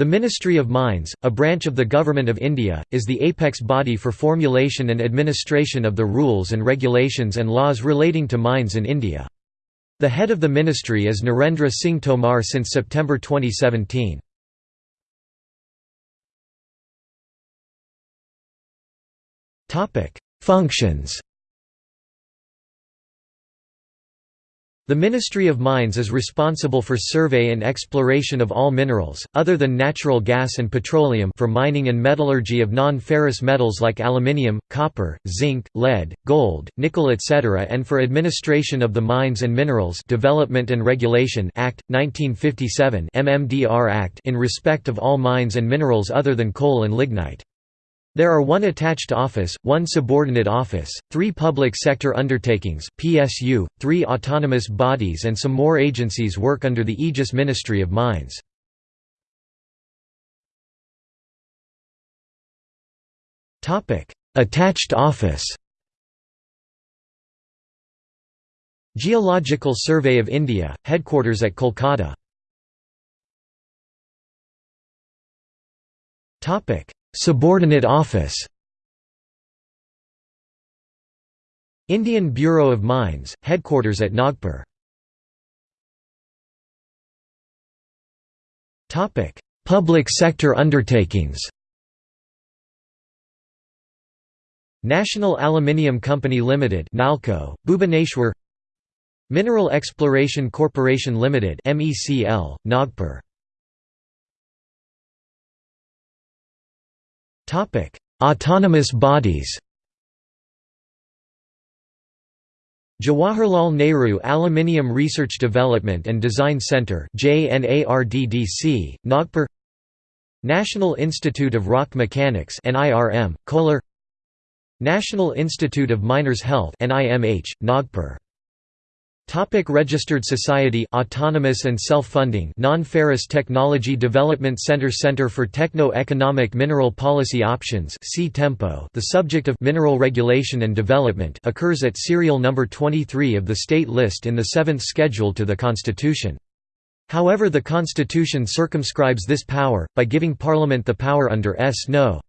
The Ministry of Mines, a branch of the Government of India, is the apex body for formulation and administration of the rules and regulations and laws relating to mines in India. The head of the ministry is Narendra Singh Tomar since September 2017. Functions The Ministry of Mines is responsible for survey and exploration of all minerals, other than natural gas and petroleum for mining and metallurgy of non-ferrous metals like aluminium, copper, zinc, lead, gold, nickel etc. and for administration of the Mines and Minerals Development and Regulation Act, 1957 MMDR Act in respect of all mines and minerals other than coal and lignite. There are one attached office, one subordinate office, three public sector undertakings PSU, three autonomous bodies and some more agencies work under the Aegis Ministry of Mines. Attached office Geological Survey of India, headquarters at Kolkata Subordinate office. Indian Bureau of Mines, headquarters at Nagpur. Public sector undertakings. National Aluminium Company Limited Nalco, Bhubaneswar. Mineral Exploration Corporation Limited MECL, Nagpur Autonomous bodies. Jawaharlal Nehru Aluminium Research Development and Design Centre JNARDDC, Nagpur. National Institute of Rock Mechanics NIRM, Kolar National Institute of Miners Health NIMH, Nagpur Topic registered Society Autonomous and Self-Funding Non-Ferrous Technology Development Center Center for Techno-Economic Mineral Policy Options The subject of mineral regulation and development occurs at serial number 23 of the state list in the 7th schedule to the Constitution. However the Constitution circumscribes this power, by giving Parliament the power under S. No.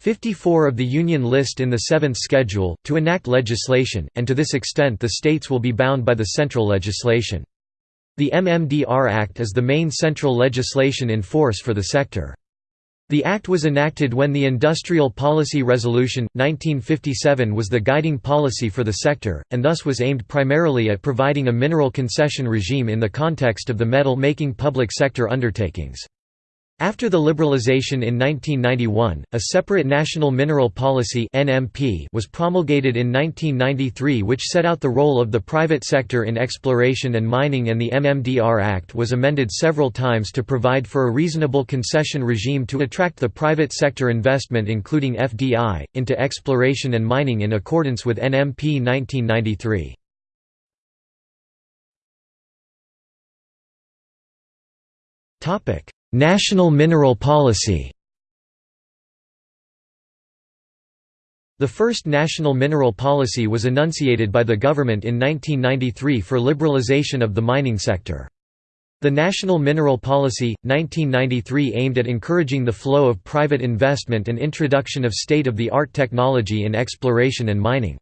54 of the Union list in the Seventh Schedule, to enact legislation, and to this extent the states will be bound by the central legislation. The MMDR Act is the main central legislation in force for the sector. The Act was enacted when the Industrial Policy Resolution, 1957 was the guiding policy for the sector, and thus was aimed primarily at providing a mineral concession regime in the context of the metal-making public sector undertakings. After the liberalization in 1991, a separate National Mineral Policy was promulgated in 1993 which set out the role of the private sector in exploration and mining and the MMDR Act was amended several times to provide for a reasonable concession regime to attract the private sector investment including FDI, into exploration and mining in accordance with NMP 1993. Topic National Mineral Policy The first national mineral policy was enunciated by the government in 1993 for liberalization of the mining sector. The National Mineral Policy, 1993 aimed at encouraging the flow of private investment and introduction of state-of-the-art technology in exploration and mining.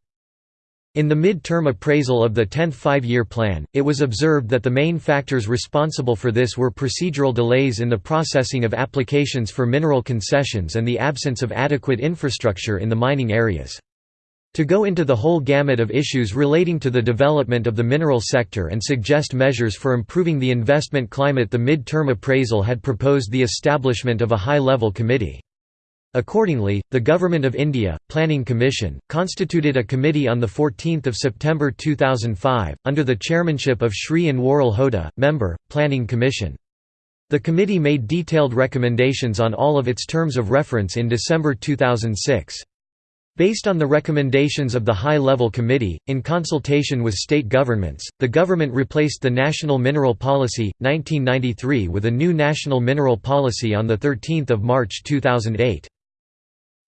In the mid-term appraisal of the 10th five-year plan, it was observed that the main factors responsible for this were procedural delays in the processing of applications for mineral concessions and the absence of adequate infrastructure in the mining areas. To go into the whole gamut of issues relating to the development of the mineral sector and suggest measures for improving the investment climate the mid-term appraisal had proposed the establishment of a high-level committee. Accordingly, the Government of India, Planning Commission, constituted a committee on 14 September 2005, under the chairmanship of Shri Anwarul Hoda, member, Planning Commission. The committee made detailed recommendations on all of its terms of reference in December 2006. Based on the recommendations of the High-Level Committee, in consultation with state governments, the government replaced the National Mineral Policy, 1993 with a new National Mineral Policy on 13 March 2008.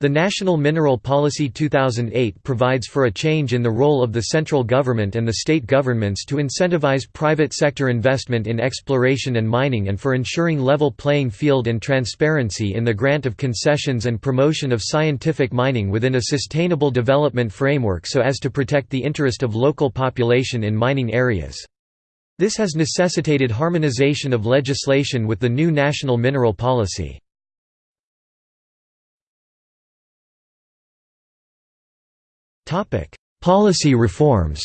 The National Mineral Policy 2008 provides for a change in the role of the central government and the state governments to incentivize private sector investment in exploration and mining and for ensuring level playing field and transparency in the grant of concessions and promotion of scientific mining within a sustainable development framework so as to protect the interest of local population in mining areas. This has necessitated harmonization of legislation with the new national mineral policy. Topic: Policy reforms.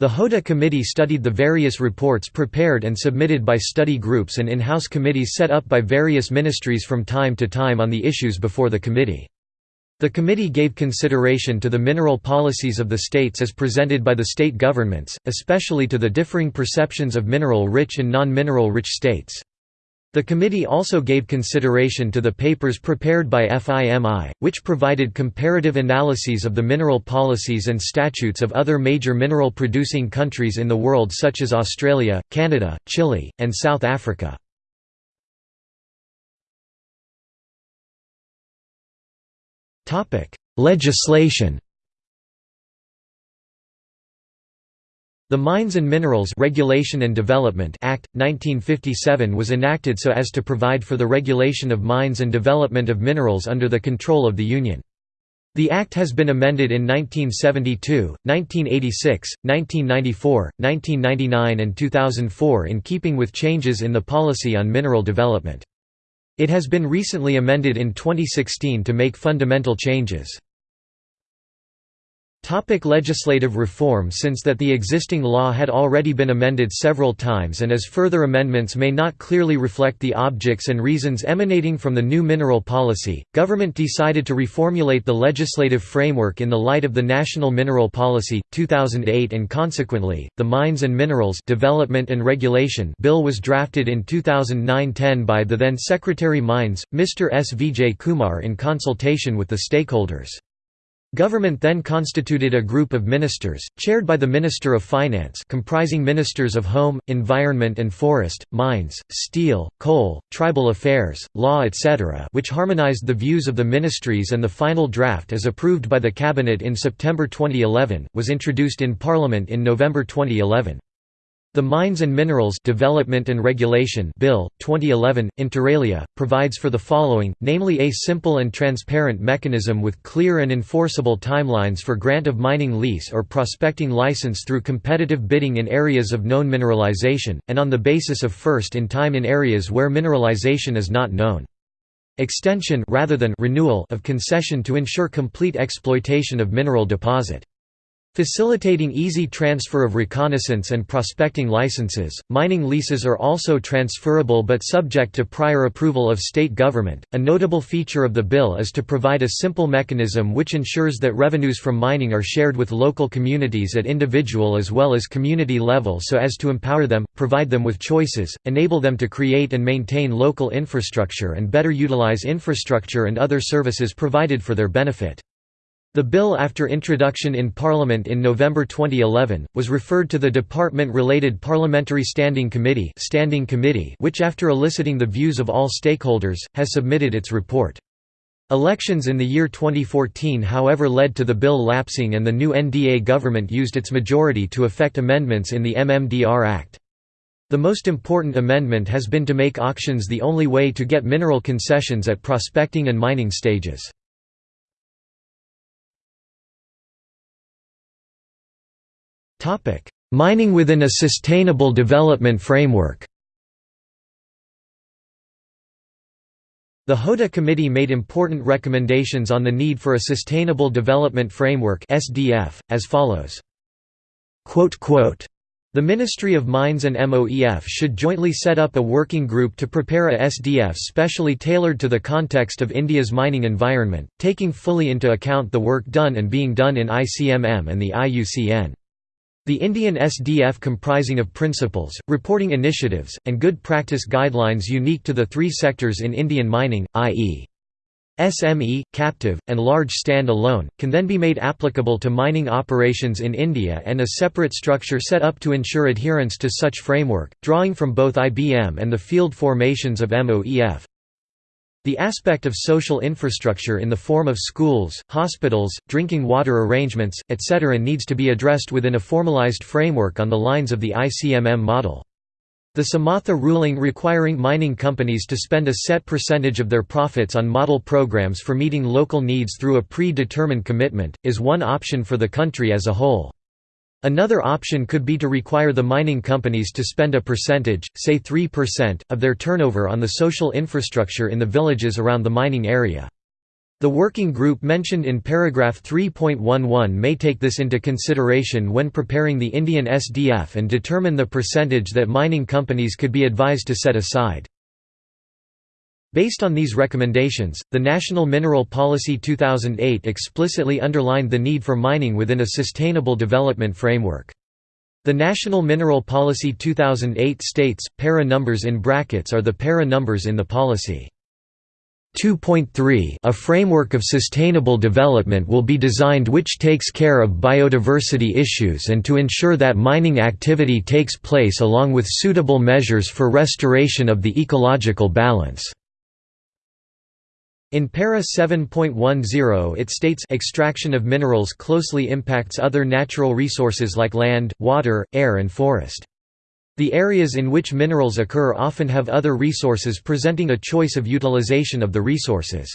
The Hoda Committee studied the various reports prepared and submitted by study groups and in-house committees set up by various ministries from time to time on the issues before the committee. The committee gave consideration to the mineral policies of the states as presented by the state governments, especially to the differing perceptions of mineral-rich and non-mineral rich states. The committee also gave consideration to the papers prepared by FIMI, which provided comparative analyses of the mineral policies and statutes of other major mineral-producing countries in the world such as Australia, Canada, Chile, and South Africa. Legislation The Mines and Minerals Regulation and Development Act 1957 was enacted so as to provide for the regulation of mines and development of minerals under the control of the Union. The Act has been amended in 1972, 1986, 1994, 1999 and 2004 in keeping with changes in the policy on mineral development. It has been recently amended in 2016 to make fundamental changes. Topic legislative reform Since that the existing law had already been amended several times and as further amendments may not clearly reflect the objects and reasons emanating from the new mineral policy, government decided to reformulate the legislative framework in the light of the National Mineral Policy, 2008 and consequently, the Mines and Minerals Development and Regulation Bill was drafted in 2009-10 by the then Secretary Mines, Mr. S. Vijay Kumar in consultation with the stakeholders. Government then constituted a group of ministers, chaired by the Minister of Finance comprising ministers of Home, Environment and Forest, Mines, Steel, Coal, Tribal Affairs, Law etc. which harmonized the views of the ministries and the final draft as approved by the Cabinet in September 2011, was introduced in Parliament in November 2011. The Mines and Minerals Development and Regulation Bill 2011 inter alia provides for the following namely a simple and transparent mechanism with clear and enforceable timelines for grant of mining lease or prospecting license through competitive bidding in areas of known mineralization and on the basis of first in time in areas where mineralization is not known. Extension rather than renewal of concession to ensure complete exploitation of mineral deposit Facilitating easy transfer of reconnaissance and prospecting licenses, mining leases are also transferable but subject to prior approval of state government. A notable feature of the bill is to provide a simple mechanism which ensures that revenues from mining are shared with local communities at individual as well as community level so as to empower them, provide them with choices, enable them to create and maintain local infrastructure and better utilize infrastructure and other services provided for their benefit. The bill after introduction in Parliament in November 2011, was referred to the Department-related Parliamentary Standing Committee, Standing Committee which after eliciting the views of all stakeholders, has submitted its report. Elections in the year 2014 however led to the bill lapsing and the new NDA government used its majority to effect amendments in the MMDR Act. The most important amendment has been to make auctions the only way to get mineral concessions at prospecting and mining stages. Mining within a sustainable development framework The HODA Committee made important recommendations on the need for a Sustainable Development Framework (SDF) as follows. The Ministry of Mines and MOEF should jointly set up a working group to prepare a SDF specially tailored to the context of India's mining environment, taking fully into account the work done and being done in ICMM and the IUCN. The Indian SDF comprising of principles, reporting initiatives, and good practice guidelines unique to the three sectors in Indian mining, i.e. SME, captive, and large stand-alone, can then be made applicable to mining operations in India and a separate structure set up to ensure adherence to such framework, drawing from both IBM and the field formations of MOEF. The aspect of social infrastructure in the form of schools, hospitals, drinking water arrangements, etc. needs to be addressed within a formalized framework on the lines of the ICMM model. The Samatha ruling requiring mining companies to spend a set percentage of their profits on model programs for meeting local needs through a pre-determined commitment, is one option for the country as a whole. Another option could be to require the mining companies to spend a percentage, say 3%, of their turnover on the social infrastructure in the villages around the mining area. The working group mentioned in paragraph 3.11 may take this into consideration when preparing the Indian SDF and determine the percentage that mining companies could be advised to set aside. Based on these recommendations, the National Mineral Policy 2008 explicitly underlined the need for mining within a sustainable development framework. The National Mineral Policy 2008 states, para numbers in brackets are the para numbers in the policy. 2.3 A framework of sustainable development will be designed which takes care of biodiversity issues and to ensure that mining activity takes place along with suitable measures for restoration of the ecological balance. In para 7.10 it states extraction of minerals closely impacts other natural resources like land, water, air and forest. The areas in which minerals occur often have other resources presenting a choice of utilization of the resources.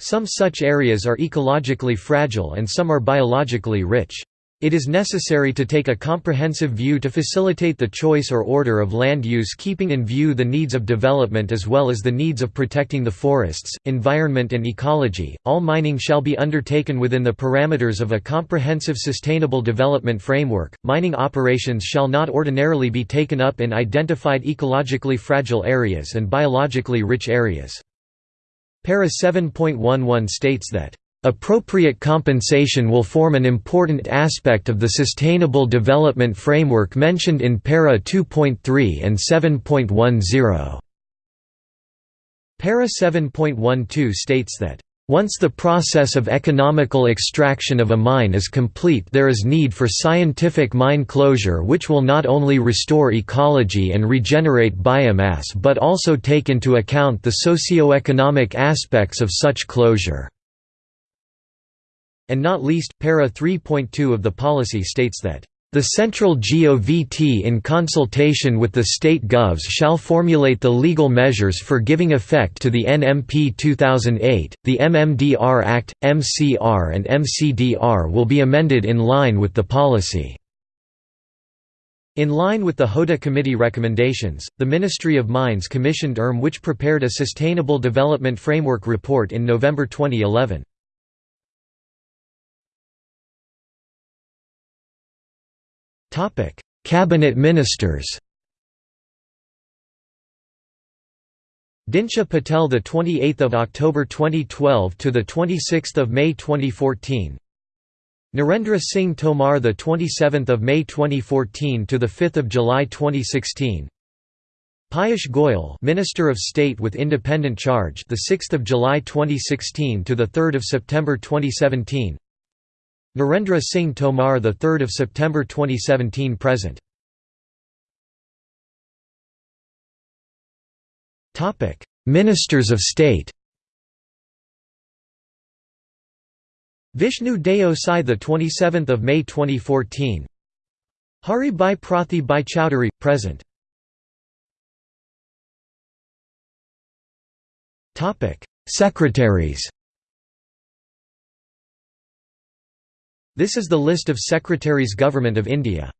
Some such areas are ecologically fragile and some are biologically rich. It is necessary to take a comprehensive view to facilitate the choice or order of land use keeping in view the needs of development as well as the needs of protecting the forests, environment and ecology. All mining shall be undertaken within the parameters of a comprehensive sustainable development framework. Mining operations shall not ordinarily be taken up in identified ecologically fragile areas and biologically rich areas. Para 7.11 states that Appropriate compensation will form an important aspect of the Sustainable Development Framework mentioned in Para 2.3 and 7.10. Para 7.12 states that once the process of economical extraction of a mine is complete there is need for scientific mine closure which will not only restore ecology and regenerate biomass but also take into account the socio-economic aspects of such closure. And not least, para 3.2 of the policy states that the central GOVT in consultation with the state govs shall formulate the legal measures for giving effect to the NMP 2008. The MMDR Act, MCR and MCDR will be amended in line with the policy. In line with the HODA Committee recommendations, the Ministry of Mines commissioned ERM which prepared a Sustainable Development Framework report in November 2011. Cabinet ministers Dinsha Patel the 28th of October 2012 to the 26th of May 2014 Narendra Singh Tomar the 27th of May 2014 to the 5th of July 2016 Piyush Goyal Minister of State with independent charge the 6th of July 2016 to the 3rd of September 2017 Narendra Singh Tomar, the 3rd of September 2017 present. Topic: Ministers of State. Vishnu Deo Sai, the 27th of May 2014. Hari Bhai Prathi Bhai Chowdhury present. Topic: Secretaries. This is the list of Secretaries Government of India